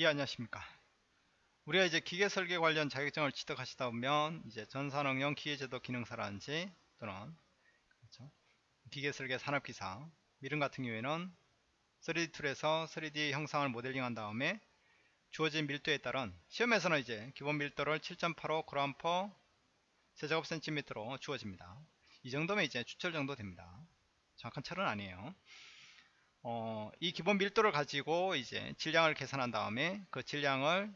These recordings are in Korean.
예 안녕하십니까. 우리가 이제 기계 설계 관련 자격증을 취득하시다 보면 이제 전산응용 기계제도 기능사라든지 또는 그렇죠? 기계 설계 산업기사 이런 같은 경우에는 3D 툴에서 3D 형상을 모델링 한 다음에 주어진 밀도에 따른 시험에서는 이제 기본 밀도를 7.85 g/per 세제곱 센티미터로 주어집니다. 이 정도면 이제 추철 정도 됩니다. 정확한 철은 아니에요 어, 이 기본 밀도를 가지고 이제 질량을 계산한 다음에 그 질량을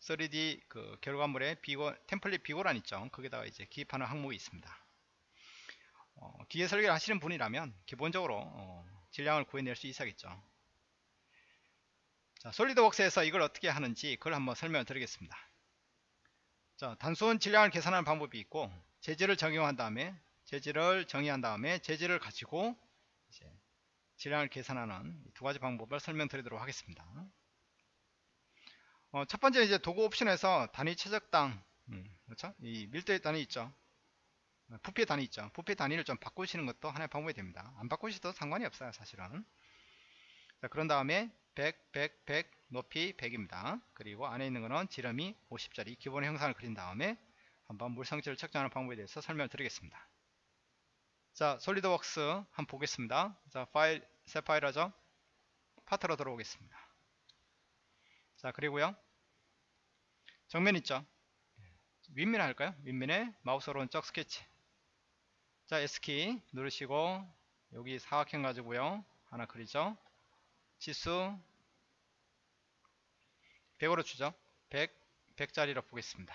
3D 그 결과물의 비고, 템플릿 비고란 있죠. 거기다가 이제 기입하는 항목이 있습니다. 어, 기계 설계를 하시는 분이라면 기본적으로 어, 질량을 구해낼 수 있어야겠죠. 자, 솔리드웍스에서 이걸 어떻게 하는지 그걸 한번 설명을 드리겠습니다. 자, 단순 질량을 계산하는 방법이 있고 재질을 적용한 다음에 재질을 정의한 다음에 재질을 가지고 질량을 계산하는 두 가지 방법을 설명드리도록 하겠습니다. 어, 첫 번째 이제 도구 옵션에서 단위 최적당 음, 그렇죠? 이 밀도의 단위 있죠. 부피 단위 있죠. 부피 단위를 좀 바꾸시는 것도 하나의 방법이 됩니다. 안 바꾸셔도 상관이 없어요, 사실은. 자, 그런 다음에 100, 100, 100, 높이 100입니다. 그리고 안에 있는 거는 지름이 50짜리 기본 형상을 그린 다음에 한번 물성치를 측정하는 방법에 대해서 설명을 드리겠습니다. 자 솔리드웍스 한번 보겠습니다 자 파일 새 파일 하죠? 파트로 들어오겠습니다. 자 그리고요. 정면 있죠? 윗면 할까요? 윗면에 마우스 오른쪽 스케치. 자 S키 누르시고 여기 사각형 가지고요. 하나 그리죠? 치수 100으로 주죠? 100 100짜리로 보겠습니다.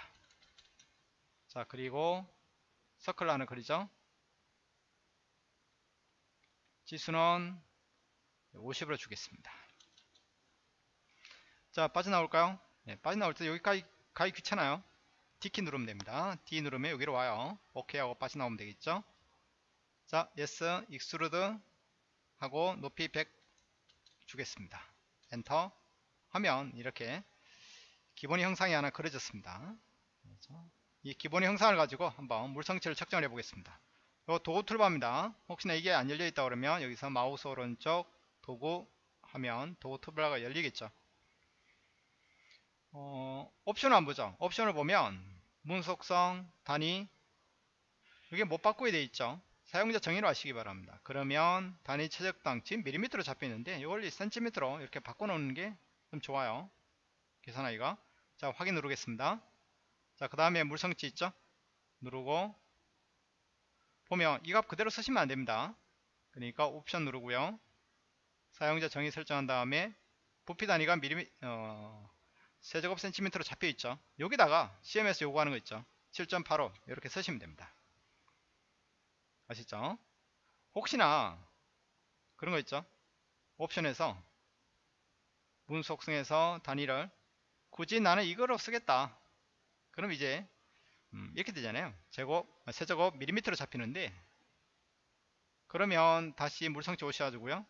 자 그리고 서클 하나 그리죠? 치수는 50으로 주겠습니다. 자 빠져나올까요? 네, 빠져나올 때 여기까지 가기 귀찮아요. D키 누르면 됩니다. D 누르면 여기로 와요. OK 하고 빠져나오면 되겠죠? 자 yes extrude 하고 높이 100 주겠습니다. 엔터 하면 이렇게 기본 형상이 하나 그려졌습니다. 이 기본 형상을 가지고 한번 물성치를 측정을 해 보겠습니다. 요 도구 툴바입니다. 혹시나 이게 안 열려 있다 그러면 여기서 마우스 오른쪽 도구 하면 도구 툴바가 열리겠죠. 어, 옵션을 안 보죠. 옵션을 보면 문서 속성, 단위 이게 못 바꾸게 돼 있죠. 사용자 정의로 하시기 바랍니다. 그러면 단위 체적당 지금 밀리미터로 잡혀 있는데 이걸 센티미터로 이렇게 바꿔 놓는 게 좀 좋아요. 계산하기가 자 확인 누르겠습니다. 자그 다음에 물성치 있죠. 누르고 보면 이 값 그대로 쓰시면 안됩니다 그러니까 옵션 누르고요 사용자 정의 설정한 다음에 부피 단위가 미리 어, 세제곱 센티미터로 잡혀 있죠. 여기다가 CMS 요구하는 거 있죠. 7.85 이렇게 쓰시면 됩니다. 아시죠? 혹시나 그런 거 있죠? 옵션에서 문 속성에서 단위를 굳이 나는 이거로 쓰겠다. 그럼 이제 음, 이렇게 되잖아요. 제곱 세제곱 밀리미터로 잡히는데 그러면 다시 물성치 오셔가지고요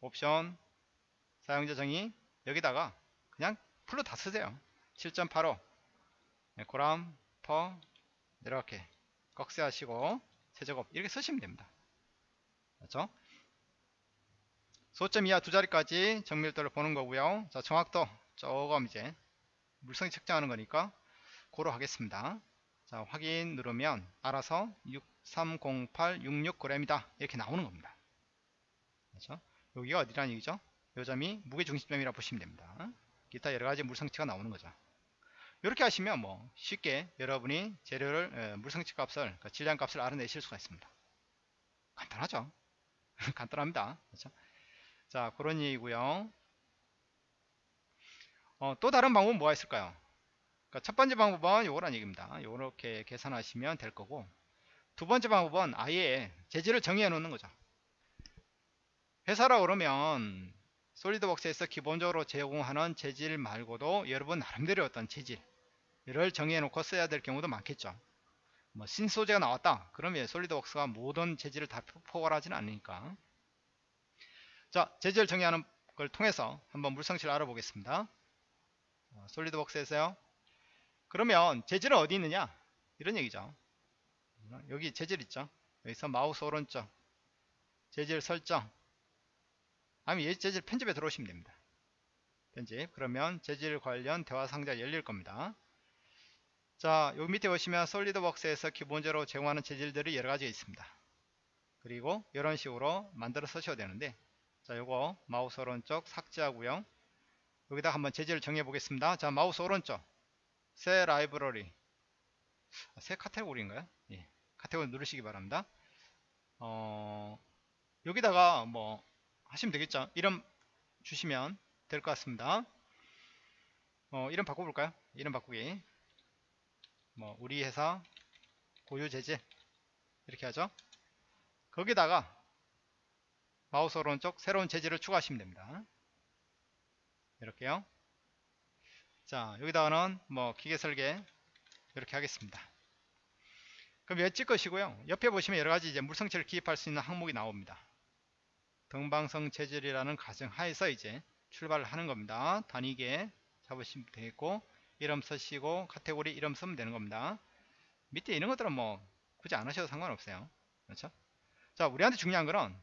옵션. 사용자 정의 여기다가 그냥 풀로 다 쓰세요. 7.85 네, 고람 퍼. 이렇게 꺽쇠 하시고 세제곱 이렇게 쓰시면 됩니다. 그렇죠? 소점 이하 두 자리까지 정밀도를 보는 거고요. 자 정확도 조금 이제 물성치 측정하는 거니까 고로 하겠습니다. 자 확인 누르면 알아서 6308 66g이다. 이렇게 나오는 겁니다. 그렇죠? 여기가 어디라는 얘기죠? 요 점이 무게중심점이라 고 보시면 됩니다. 기타 여러가지 물성치가 나오는 거죠. 이렇게 하시면 뭐 쉽게 여러분이 재료를 에, 물성치 값을 그러니까 질량 값을 알아내실 수가 있습니다. 간단하죠? 간단합니다. 그렇죠? 자 그런 얘기고요. 어, 또 다른 방법은 뭐가 있을까요? 그러니까 첫 번째 방법은 요거란 얘기입니다. 요렇게 계산하시면 될 거고 두 번째 방법은 아예 재질을 정의해 놓는 거죠. 회사라 그러면 솔리드웍스에서 기본적으로 제공하는 재질 말고도 여러분 나름대로 어떤 재질을 정의해 놓고 써야 될 경우도 많겠죠. 뭐 신소재가 나왔다. 그러면 솔리드웍스가 모든 재질을 다 포괄하지는 않으니까. 자, 재질 정의하는 걸 통해서 한번 물성치를 알아보겠습니다. 솔리드웍스에서요. 그러면 재질은 어디 있느냐 이런 얘기죠 여기 재질 있죠 여기서 마우스 오른쪽 재질 설정 아니면 이 재질 편집에 들어오시면 됩니다. 편집. 그러면 재질 관련 대화 상자 열릴 겁니다. 자 여기 밑에 보시면 솔리드웍스에서 기본적으로 제공하는 재질들이 여러 가지가 있습니다. 그리고 이런 식으로 만들어 쓰셔야 되는데 자 요거 마우스 오른쪽 삭제하고요. 여기다 한번 재질을 정해 보겠습니다. 자 마우스 오른쪽. 새 라이브러리. 아, 새 카테고리인가요? 예, 카테고리 누르시기 바랍니다. 어, 여기다가 뭐 하시면 되겠죠. 이름 주시면 될 것 같습니다. 어, 이름 바꿔볼까요? 이름 바꾸기. 뭐 우리 회사 고유 재질 이렇게 하죠. 거기다가 마우스 오른쪽 새로운 재질을 추가하시면 됩니다. 이렇게요. 자 여기다가는 뭐 기계 설계 이렇게 하겠습니다. 그럼 여기 찍으시고요? 옆에 보시면 여러가지 이제 물성치를 기입할 수 있는 항목이 나옵니다 등방성 재질이라는 가정 하에서 이제 출발을 하는 겁니다. 단위계 잡으시면 되겠고 이름 쓰시고 카테고리 이름 쓰면 되는 겁니다. 밑에 이런 것들은 뭐 굳이 안 하셔도 상관없어요. 그렇죠? 자 우리한테 중요한 거는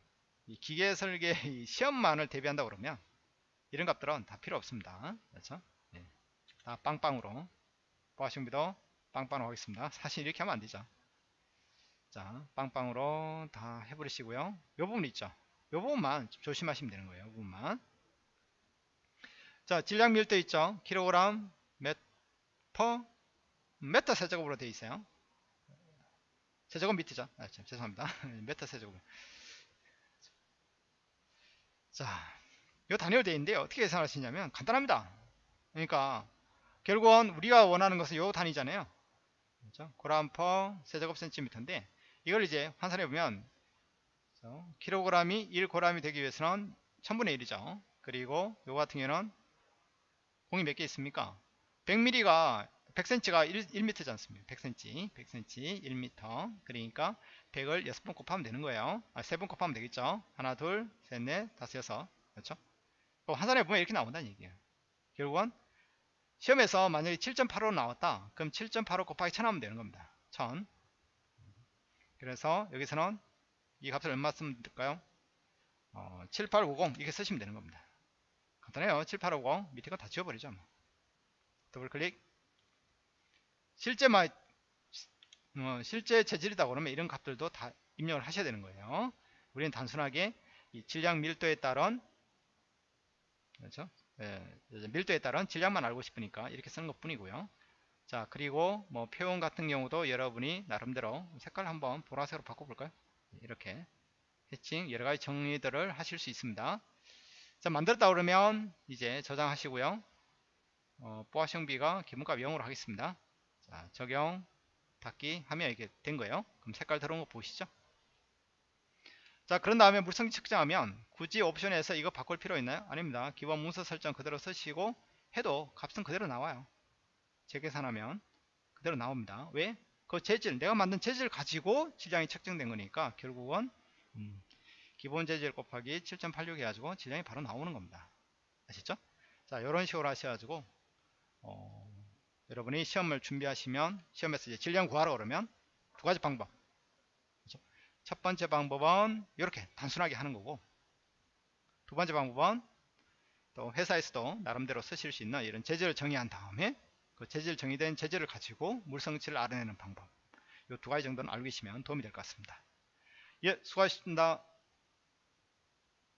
이 기계 설계 이 시험만을 대비한다 그러면 이런 값들은 다 필요 없습니다. 그렇죠? 예. 다 빵빵으로 보아시험비도 빵빵으로 하겠습니다. 사실 이렇게 하면 안 되죠. 자 빵빵으로 다 해버리시고요. 요 부분 있죠 요 부분만 좀 조심하시면 되는 거예요 요 부분만 자 질량 밀도 있죠 킬로그램 메터 메타 세제곱으로 되어 있어요 세제곱 밑이죠 아, 참, 죄송합니다 메타 세제곱 자, 이 단위로 되어 있는데 어떻게 계산할 수 있냐면 간단합니다. 그러니까 결국은 우리가 원하는 것은 이 단위잖아요. 그렇죠? 고람퍼 세제곱 센티미터인데 이걸 이제 환산해 보면 킬로그램이 1고람이 되기 위해서는 1000분의 1이죠. 그리고 요 같은 경우는 공이 몇 개 있습니까? 100mm가 100cm가 1, 1m지 않습니까? 100cm, 100cm, 1m. 그러니까 100을 6번 곱하면 되는 거예요. 아, 3번 곱하면 되겠죠. 하나, 둘, 셋, 넷, 다섯, 여섯. 그렇죠? 환산해 보면 이렇게 나온다는 얘기예요. 결국은 시험에서 만약에 7.85 나왔다. 그럼 7.85 곱하기 1000 하면 되는 겁니다. 1000. 그래서 여기서는 이 값을 얼마 쓰면 될까요? 어, 7850 이렇게 쓰시면 되는 겁니다. 간단해요. 7850 밑에 거 다 지워버리죠. 뭐. 더블 클릭. 실제 마, 어, 실제 재질이다 그러면 이런 값들도 다 입력을 하셔야 되는 거예요. 우리는 단순하게 이 질량 밀도에 따른 그렇죠? 예, 밀도에 따른 질량만 알고 싶으니까 이렇게 쓰는 것 뿐이고요. 자 그리고 뭐 표현 같은 경우도 여러분이 나름대로 색깔 한번 보라색으로 바꿔볼까요? 이렇게 해칭 여러가지 정리들을 하실 수 있습니다. 자 만들었다 그러면 이제 저장하시고요. 어, 뽀아시비가 기본값 0으로 하겠습니다. 자 적용 닫기 하면 이게 된 거예요. 그럼 색깔 들어온 거 보시죠. 자 그런 다음에 물성지 측정하면 굳이 옵션에서 이거 바꿀 필요 있나요? 아닙니다. 기본 문서 설정 그대로 쓰시고 해도 값은 그대로 나와요. 재계산하면 그대로 나옵니다. 왜? 그 재질 내가 만든 재질 가지고 질량이 측정된 거니까 결국은 음, 기본 재질 곱하기 7.86 해가지고 질량이 바로 나오는 겁니다. 아시죠? 자 이런 식으로 하셔가지고 어, 여러분이 시험을 준비하시면 시험에서 이제 질량 구하라 그러면 두 가지 방법 그렇죠? 첫 번째 방법은 이렇게 단순하게 하는 거고 두 번째 방법은 또 회사에서도 나름대로 쓰실 수 있는 이런 재질을 정의한 다음에 그 재질 정의된 재질을 가지고 물성치를 알아내는 방법 이 두 가지 정도는 알고 계시면 도움이 될 것 같습니다. 예, 수고하셨습니다.